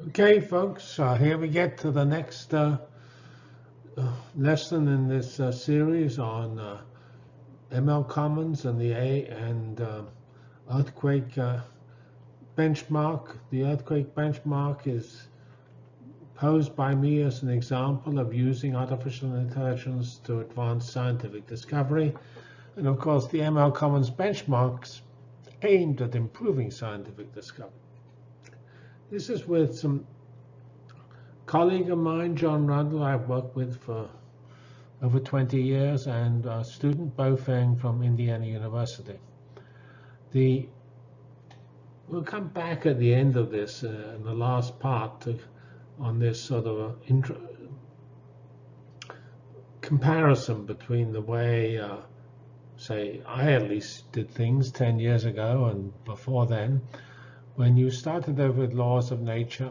Okay, folks, uh, here we get to the next uh, uh, lesson in this uh, series on uh, ML Commons and the A and uh, earthquake benchmark. The earthquake benchmark is posed by me as an example of using artificial intelligence to advance scientific discovery. And of course, the ML Commons benchmarks aimed at improving scientific discovery. This is with some colleague of mine, John Rundle, I've worked with for over 20 years, and a student, Bo Feng from Indiana University. The, we'll come back at the end of this, uh, in the last part, to, on this sort of intro, comparison between the way, uh, say, I at least did things 10 years ago and before then, when you started over with laws of nature,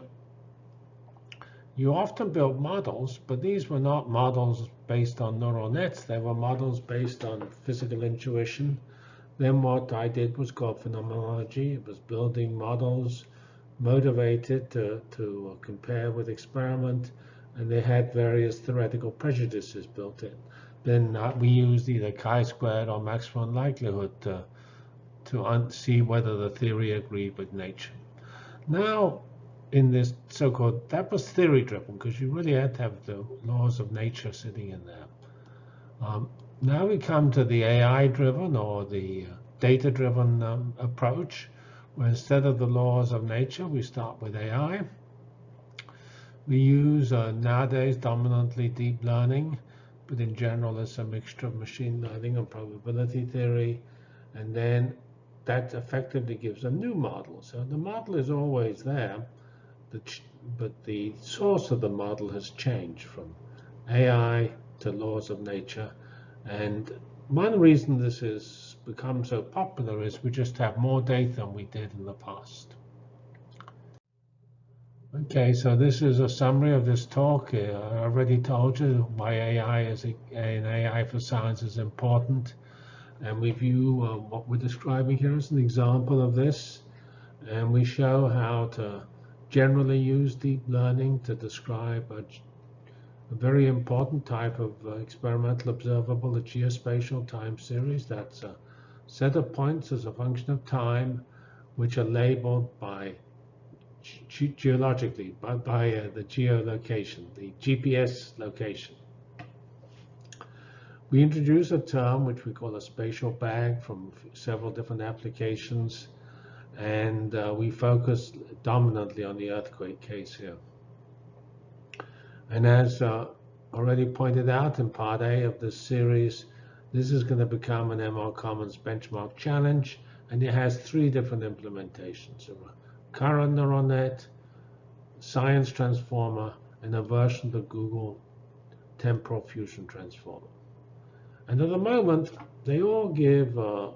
you often built models, but these were not models based on neural nets. They were models based on physical intuition. Then what I did was called phenomenology. It was building models motivated to, to compare with experiment, and they had various theoretical prejudices built in. Then uh, we used either chi-squared or maximum likelihood to to see whether the theory agreed with nature. Now, in this so-called, that was theory-driven because you really had to have the laws of nature sitting in there. Um, now we come to the AI-driven or the uh, data-driven um, approach, where instead of the laws of nature, we start with AI. We use uh, nowadays dominantly deep learning, but in general, it's a mixture of machine learning and probability theory. And then that effectively gives a new model. So the model is always there, but the source of the model has changed from AI to laws of nature. And one reason this has become so popular is we just have more data than we did in the past. Okay, so this is a summary of this talk. Uh, I already told you why AI is an AI for science is important. And we view uh, what we're describing here as an example of this. And we show how to generally use deep learning to describe a, a very important type of uh, experimental observable, a geospatial time series. That's a set of points as a function of time, which are labeled by ge geologically, by, by uh, the geolocation, the GPS location. We introduce a term which we call a spatial bag from several different applications, and uh, we focus dominantly on the earthquake case here. And as uh, already pointed out in part A of this series, this is going to become an ML Commons benchmark challenge, and it has three different implementations. A current neural net, science transformer, and a version of the Google temporal fusion transformer. And at the moment, they all give uh,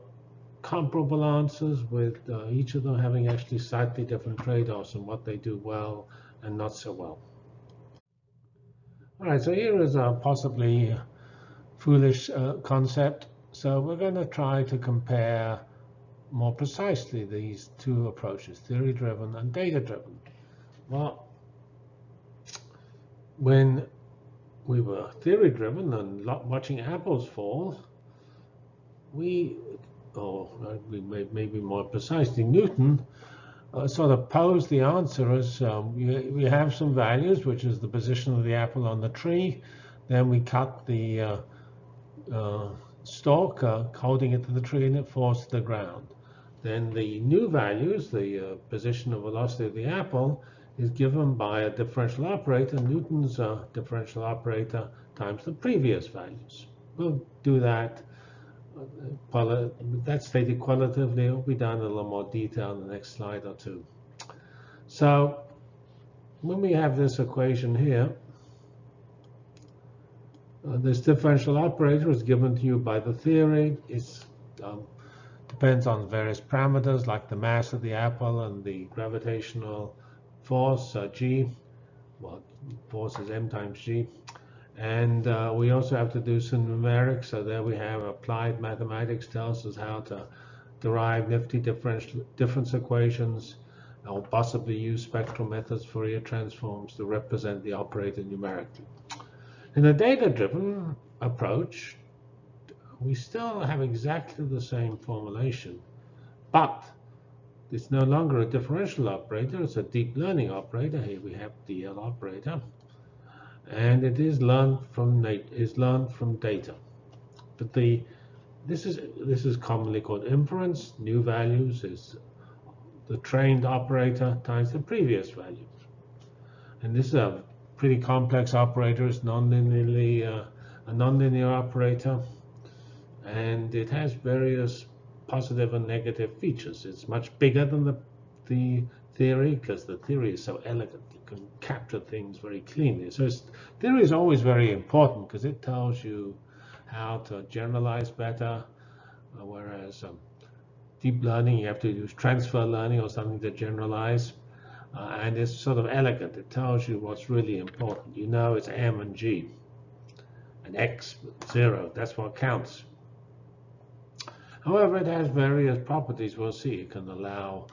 comparable answers with uh, each of them having actually slightly different trade-offs and what they do well and not so well. All right, so here is a possibly foolish uh, concept. So we're going to try to compare more precisely these two approaches, theory-driven and data-driven. Well, when we were theory driven and watching apples fall, we, or we may, maybe more precisely, Newton uh, sort of posed the answer as um, we, we have some values, which is the position of the apple on the tree. Then we cut the uh, uh, stalk, uh, holding it to the tree, and it falls to the ground. Then the new values, the uh, position of velocity of the apple, is given by a differential operator, Newton's uh, differential operator times the previous values. We'll do that. Uh, that's stated qualitatively. It'll be done in a little more detail in the next slide or two. So when we have this equation here, uh, this differential operator is given to you by the theory. It um, depends on various parameters like the mass of the apple and the gravitational force uh, g, well, force is m times g. And uh, we also have to do some numerics. So there we have applied mathematics tells us how to derive finite difference, difference equations. or possibly use spectral methods for Fourier transforms to represent the operator numerically. In a data-driven approach, we still have exactly the same formulation, but it's no longer a differential operator, it's a deep learning operator. Here we have DL operator. And it is learned from is learned from data. But the this is this is commonly called inference. New values is the trained operator times the previous value. And this is a pretty complex operator. It's nonlinearly uh, a nonlinear operator, and it has various positive and negative features. It's much bigger than the, the theory because the theory is so elegant. You can capture things very cleanly. So theory is always very important because it tells you how to generalize better, uh, whereas um, deep learning, you have to use transfer learning or something to generalize. Uh, and it's sort of elegant. It tells you what's really important. You know it's M and G. And X, zero, that's what counts. However, it has various properties we'll see. It can allow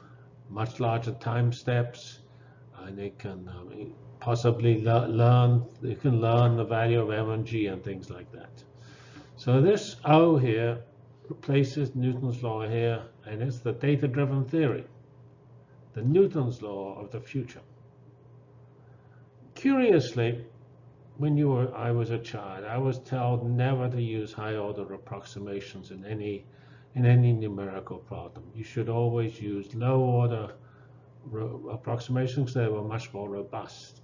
much larger time steps, and it can um, possibly le learn, it can learn the value of M and G and things like that. So this O here replaces Newton's law here, and it's the data-driven theory, the Newton's law of the future. Curiously, when you were, I was a child, I was told never to use high-order approximations in any in any numerical problem. You should always use low order approximations. They were much more robust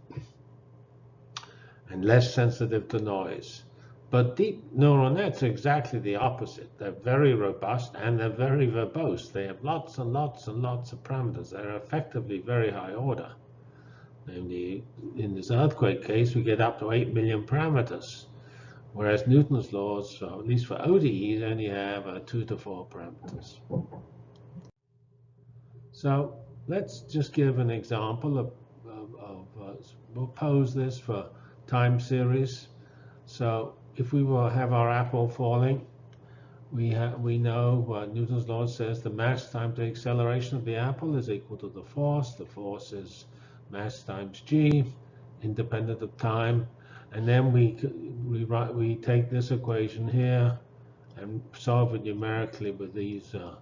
and less sensitive to noise. But deep neural nets are exactly the opposite. They're very robust and they're very verbose. They have lots and lots and lots of parameters. They're effectively very high order. Namely, in this earthquake case, we get up to 8 million parameters. Whereas Newton's laws, so at least for ODEs, only have uh, two to four parameters. So let's just give an example of, of, of uh, we'll pose this for time series. So if we will have our apple falling, we we know what Newton's law says the mass times the acceleration of the apple is equal to the force. The force is mass times g, independent of time. And then we, we, write, we take this equation here and solve it numerically with these uh,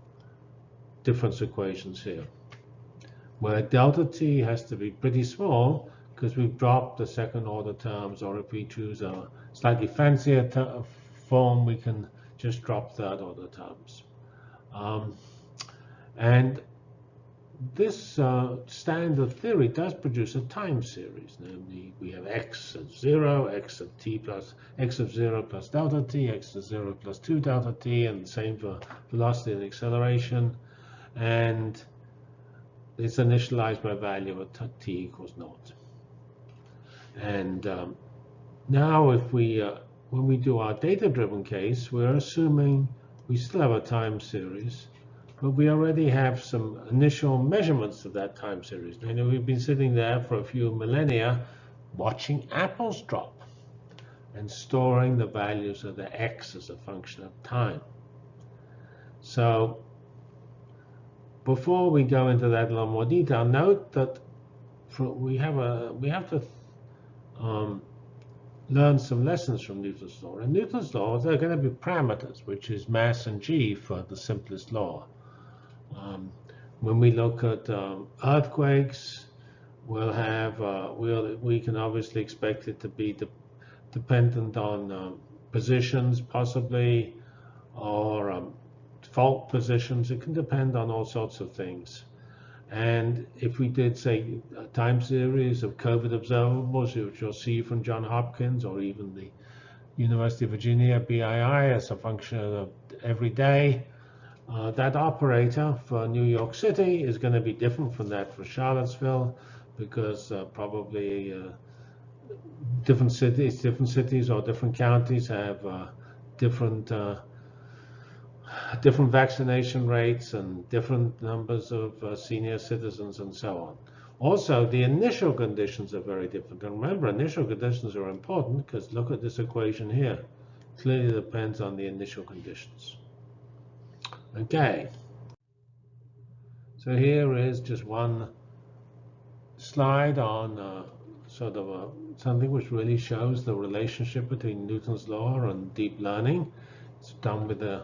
difference equations here, where delta t has to be pretty small because we've dropped the second order terms, or if we choose a slightly fancier form, we can just drop third order terms. Um, and this uh, standard theory does produce a time series. Namely, we have x of 0, x of t plus x of 0 plus delta t, x of 0 plus 2 delta t, and the same for velocity and acceleration. And it's initialized by value of t equals naught. And um, now if we, uh, when we do our data-driven case, we're assuming we still have a time series but we already have some initial measurements of that time series. You know, we've been sitting there for a few millennia watching apples drop and storing the values of the x as a function of time. So before we go into that a little more detail, note that we have a we have to um, learn some lessons from Newton's law. In Newton's law, there are going to be parameters, which is mass and g for the simplest law. Um, when we look at um, earthquakes, we'll have uh, we'll we can obviously expect it to be de dependent on um, positions, possibly, or um, fault positions. It can depend on all sorts of things. And if we did say a time series of COVID observables, which you'll see from John Hopkins or even the University of Virginia BII as a function of every day, uh, that operator for New York City is going to be different from that for Charlottesville because uh, probably uh, different cities, different cities or different counties have uh, different uh, different vaccination rates and different numbers of uh, senior citizens and so on. Also, the initial conditions are very different. And remember, initial conditions are important because look at this equation here. Clearly depends on the initial conditions. Okay. So here is just one slide on uh, sort of a, something which really shows the relationship between Newton's law and deep learning. It's done with the,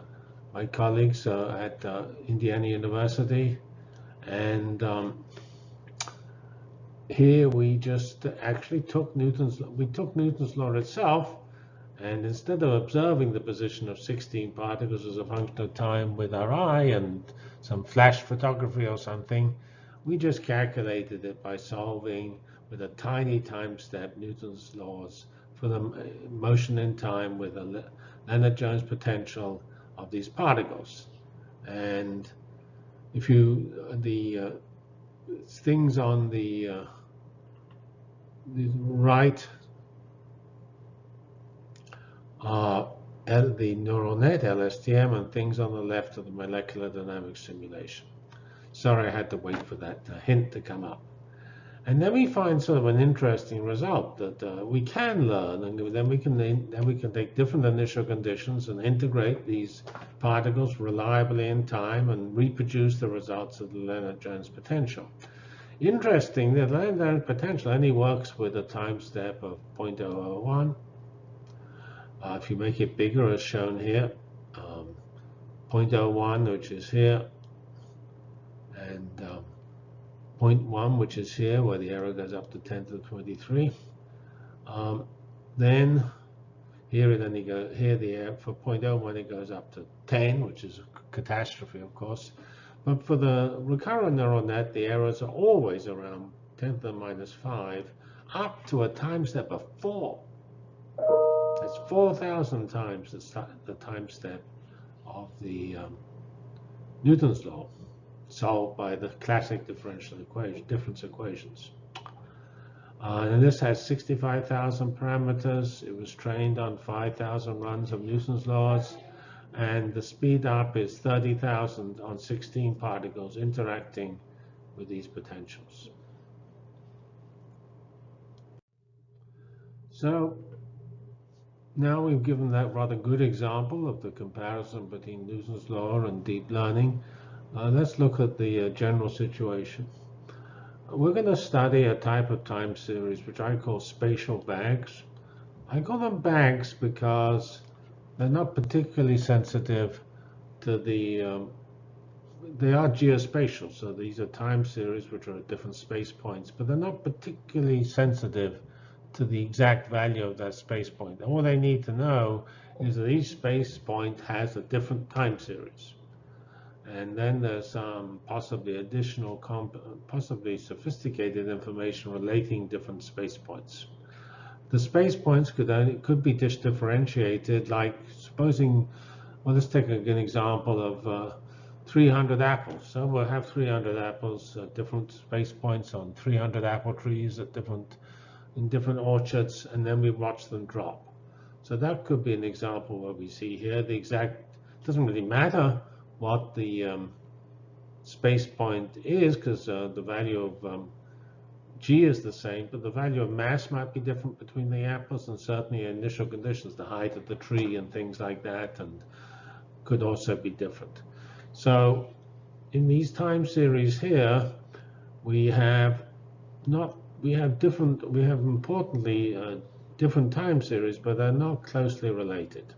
my colleagues uh, at uh, Indiana University. And um, here we just actually took Newton's, we took Newton's law itself and instead of observing the position of 16 particles as a function of time with our eye and some flash photography or something, we just calculated it by solving with a tiny time step Newton's laws for the motion in time with a Lennard-Jones potential of these particles. And if you, the uh, things on the, uh, the right are the neural net, LSTM, and things on the left of the molecular dynamics simulation. Sorry, I had to wait for that uh, hint to come up. And then we find sort of an interesting result that uh, we can learn, and then we can then we can take different initial conditions and integrate these particles reliably in time and reproduce the results of the Lennard-Jones potential. Interesting, the Lennard-Jones potential only works with a time step of 0.001. Uh, if you make it bigger, as shown here, um, 0.01, which is here, and um, 0.1, which is here, where the error goes up to 10 to the 23. Um, then here it only go here the error for 0.01 it goes up to 10, which is a catastrophe, of course. But for the recurrent neural net, the errors are always around 10 to the minus 5, up to a time step of 4. That's 4,000 times the, the time step of the um, Newton's law solved by the classic differential equation, difference equations. Uh, and this has 65,000 parameters. It was trained on 5,000 runs of Newton's laws. And the speed up is 30,000 on 16 particles interacting with these potentials. So now we've given that rather good example of the comparison between Newton's law and deep learning. Uh, let's look at the uh, general situation. We're going to study a type of time series which I call spatial bags. I call them bags because they're not particularly sensitive to the, um, they are geospatial, so these are time series which are at different space points, but they're not particularly sensitive to the exact value of that space point. All they need to know is that each space point has a different time series. And then there's um, possibly additional, possibly sophisticated information relating different space points. The space points could only, could be just differentiated, like supposing, well, let's take an example of uh, 300 apples. So we'll have 300 apples at different space points on 300 apple trees at different in different orchards, and then we watch them drop. So that could be an example where we see here the exact, doesn't really matter what the um, space point is because uh, the value of um, G is the same, but the value of mass might be different between the apples and certainly initial conditions, the height of the tree and things like that, and could also be different. So in these time series here, we have not, we have different, we have importantly uh, different time series, but they're not closely related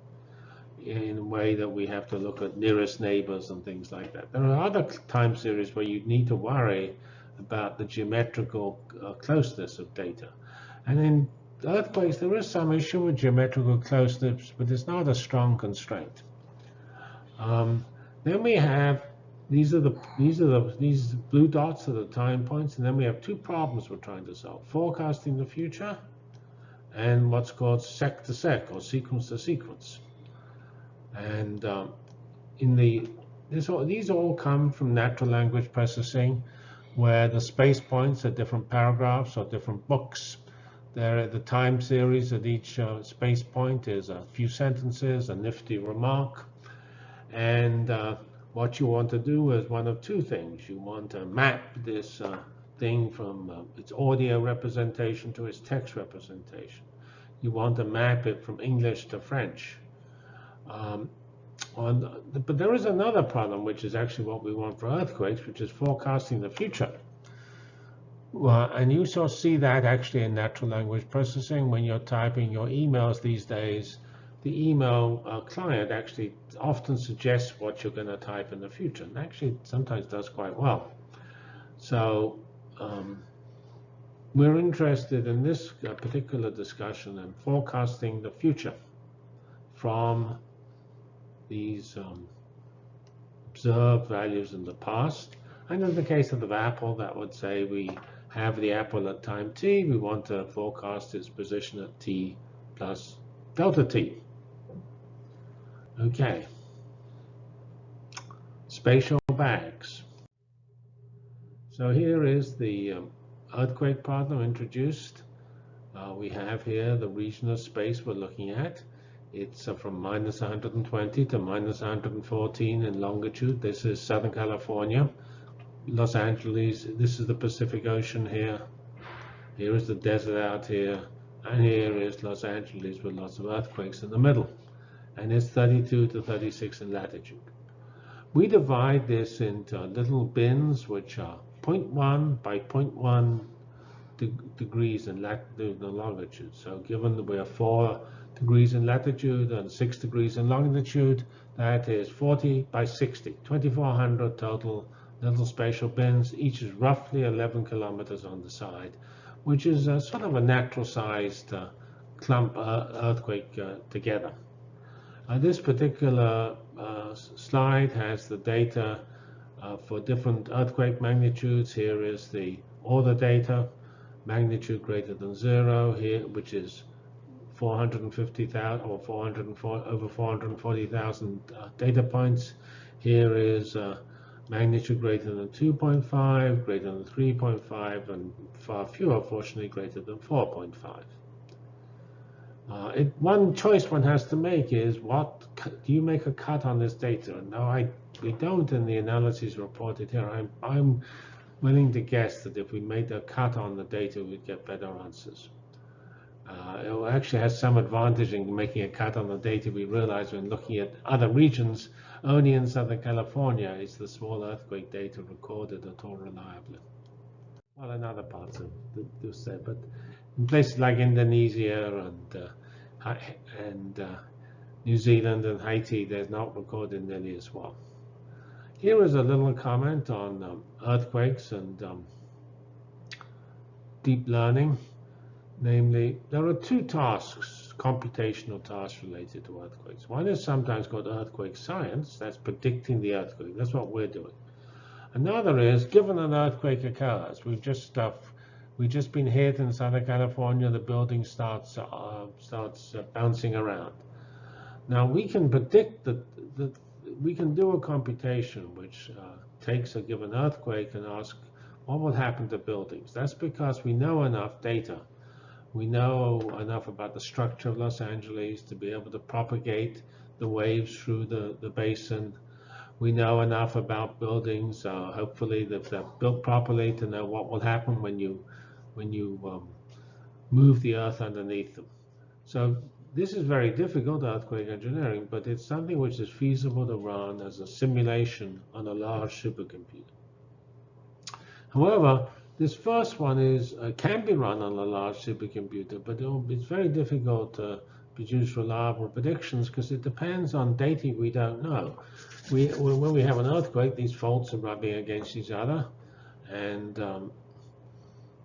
in a way that we have to look at nearest neighbors and things like that. There are other time series where you need to worry about the geometrical uh, closeness of data. And in earthquakes, there is some issue with geometrical closeness, but it's not a strong constraint. Um, then we have these are the these are the these blue dots are the time points, and then we have two problems we're trying to solve: forecasting the future, and what's called seq to seq or sequence to sequence. And um, in the all, these all come from natural language processing, where the space points are different paragraphs or different books. There, the time series at each uh, space point is a few sentences, a nifty remark, and uh, what you want to do is one of two things. You want to map this uh, thing from uh, its audio representation to its text representation. You want to map it from English to French. Um, on, but there is another problem, which is actually what we want for earthquakes, which is forecasting the future. Well, and you shall see that actually in natural language processing when you're typing your emails these days. The email uh, client actually often suggests what you're going to type in the future, and actually sometimes does quite well. So um, we're interested in this uh, particular discussion in forecasting the future from these um, observed values in the past. And in the case of the apple, that would say we have the apple at time t. We want to forecast its position at t plus delta t. Okay. Spatial bags. So here is the um, earthquake problem introduced. Uh, we have here the region of space we're looking at. It's uh, from minus 120 to minus 114 in longitude. This is Southern California. Los Angeles, this is the Pacific Ocean here. Here is the desert out here. And here is Los Angeles with lots of earthquakes in the middle. And it's 32 to 36 in latitude. We divide this into little bins, which are 0.1 by 0.1 de degrees in latitude and longitude. So given that we are 4 degrees in latitude and 6 degrees in longitude, that is 40 by 60, 2400 total little spatial bins. Each is roughly 11 kilometers on the side, which is sort of a natural sized uh, clump uh, earthquake uh, together. Uh, this particular uh, slide has the data uh, for different earthquake magnitudes. Here is the order data, magnitude greater than zero here, which is 450,000 or 404, over 440,000 uh, data points. Here is uh, magnitude greater than 2.5, greater than 3.5, and far fewer, fortunately, greater than 4.5. Uh, it, one choice one has to make is what do you make a cut on this data? No, I we don't in the analysis reported here. I'm, I'm willing to guess that if we made a cut on the data, we'd get better answers. Uh, it actually has some advantage in making a cut on the data. We realize when looking at other regions, only in Southern California is the small earthquake data recorded at all reliably. Well, in other parts of the, the but in places like Indonesia and uh, and uh, New Zealand and Haiti, they're not recorded nearly as well. Here is a little comment on um, earthquakes and um, deep learning. Namely, there are two tasks, computational tasks related to earthquakes. One is sometimes called earthquake science, that's predicting the earthquake. That's what we're doing. Another is, given an earthquake occurs, we've just uh, we've just been hit in Southern California, the building starts uh, starts uh, bouncing around. Now we can predict that, that we can do a computation which uh, takes a given earthquake and ask what will happen to buildings. That's because we know enough data. We know enough about the structure of Los Angeles to be able to propagate the waves through the, the basin. We know enough about buildings, uh, hopefully if they're built properly, to know what will happen when you when you um, move the earth underneath them. So this is very difficult earthquake engineering, but it's something which is feasible to run as a simulation on a large supercomputer. However, this first one is uh, can be run on a large supercomputer, but it's very difficult to produce reliable predictions because it depends on data we don't know. We, when we have an earthquake, these faults are rubbing against each other, and um,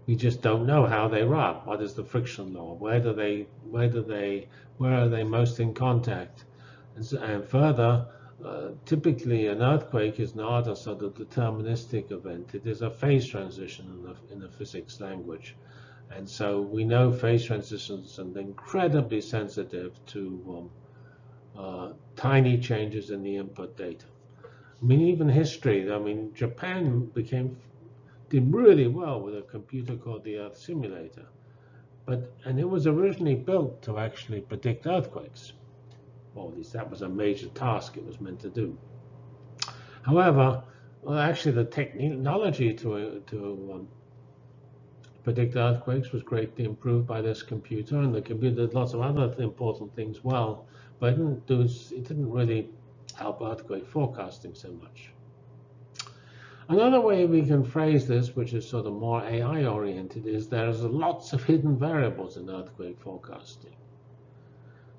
we just don't know how they rub. What is the friction law? Where do they, where do they, where are they most in contact? And, so, and further, uh, typically an earthquake is not a sort of deterministic event. It is a phase transition in the, in the physics language. And so we know phase transitions are incredibly sensitive to um, uh, tiny changes in the input data. I mean, even history, I mean, Japan became did really well with a computer called the Earth Simulator. But, and it was originally built to actually predict earthquakes. At least that was a major task it was meant to do. However, well, actually the technology to, to um, predict earthquakes was greatly improved by this computer, and the computer did lots of other important things well, but it didn't, do, it didn't really help earthquake forecasting so much. Another way we can phrase this, which is sort of more AI oriented, is there's lots of hidden variables in earthquake forecasting.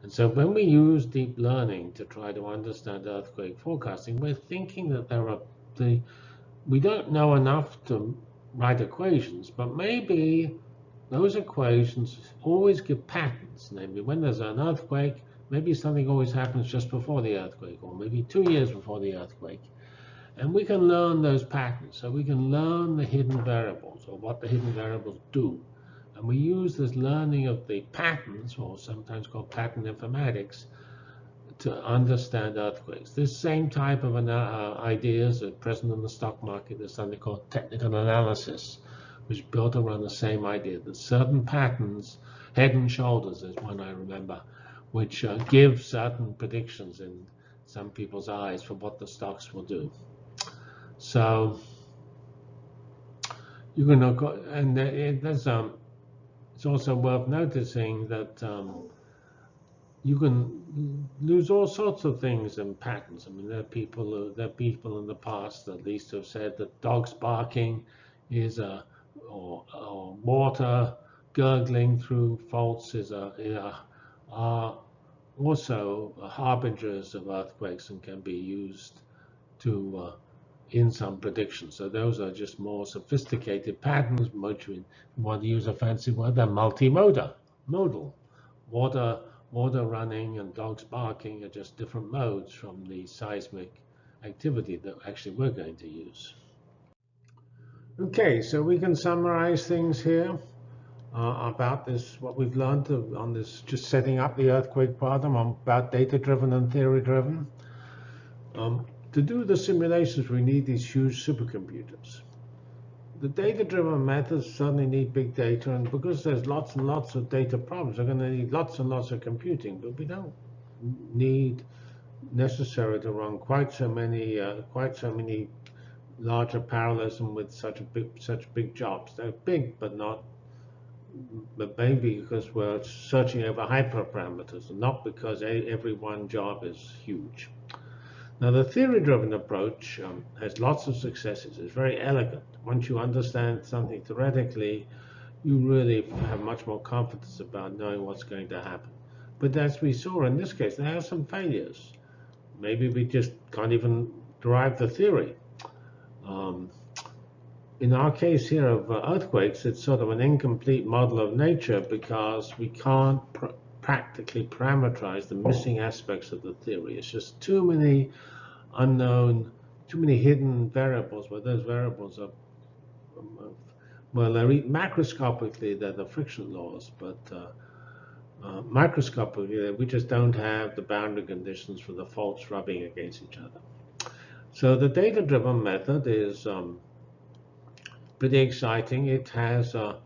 And so when we use deep learning to try to understand earthquake forecasting, we're thinking that there are the we don't know enough to write equations, but maybe those equations always give patterns. Namely, when there's an earthquake, maybe something always happens just before the earthquake, or maybe two years before the earthquake. And we can learn those patterns. So we can learn the hidden variables or what the hidden variables do. And we use this learning of the patterns, or sometimes called pattern informatics, to understand earthquakes. This same type of uh, ideas are present in the stock market. There's something called technical analysis, which is built around the same idea that certain patterns, head and shoulders is one I remember, which uh, give certain predictions in some people's eyes for what the stocks will do. So you can look, and there's um, it's also worth noticing that um, you can lose all sorts of things in patterns. I mean, there are people there are people in the past at least have said that dogs barking is a or, or water gurgling through faults is a, is a are also harbingers of earthquakes and can be used to uh, in some predictions. So those are just more sophisticated patterns, much in, want to use a fancy word, they're multimodal, modal. Water, water running and dogs barking are just different modes from the seismic activity that actually we're going to use. Okay, so we can summarize things here uh, about this, what we've learned on this, just setting up the earthquake problem about data-driven and theory-driven. Um, to do the simulations, we need these huge supercomputers. The data-driven methods certainly need big data, and because there's lots and lots of data problems, they're going to need lots and lots of computing, but we don't need necessary to run quite so many, uh, quite so many larger parallelism with such a big, such big jobs. They're big, but not, but maybe because we're searching over hyperparameters, not because every one job is huge. Now, the theory-driven approach um, has lots of successes. It's very elegant. Once you understand something theoretically, you really have much more confidence about knowing what's going to happen. But as we saw in this case, there are some failures. Maybe we just can't even derive the theory. Um, in our case here of uh, earthquakes, it's sort of an incomplete model of nature because we can't practically parameterize the missing aspects of the theory. It's just too many unknown, too many hidden variables but those variables are, well, they're macroscopically, they're the friction laws, but uh, uh, microscopically, we just don't have the boundary conditions for the faults rubbing against each other. So the data-driven method is um, pretty exciting. It has uh,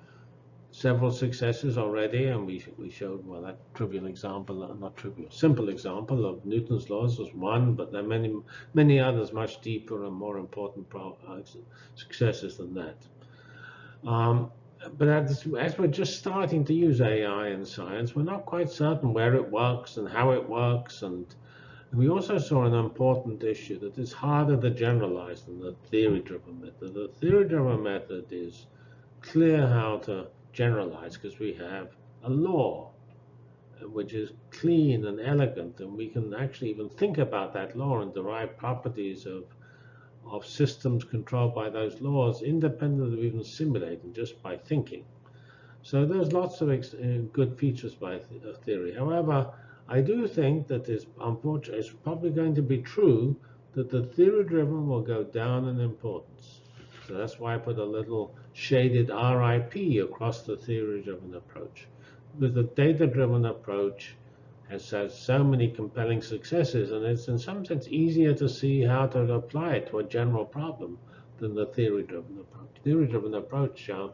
several successes already, and we we showed well that trivial example, uh, not trivial, simple example of Newton's laws was one, but there are many many others much deeper and more important uh, successes than that. Um, but as, as we're just starting to use AI in science, we're not quite certain where it works and how it works, and, and we also saw an important issue that is harder to generalize than the theory-driven method. The theory-driven method is clear how to generalize because we have a law uh, which is clean and elegant, and we can actually even think about that law and derive properties of of systems controlled by those laws independent of even simulating, just by thinking. So there's lots of uh, good features by th uh, theory. However, I do think that it's, unfortunately, it's probably going to be true that the theory-driven will go down in importance. So that's why I put a little shaded RIP across the theory-driven approach. Because the data-driven approach has had so many compelling successes, and it's in some sense easier to see how to apply it to a general problem than the theory-driven approach. Theory-driven approach, uh,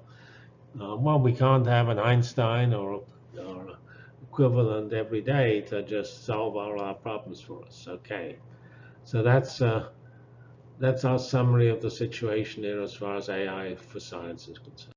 uh, well, we can't have an Einstein or, or equivalent every day to just solve all our problems for us. Okay, so that's uh, that's our summary of the situation here as far as AI for science is concerned.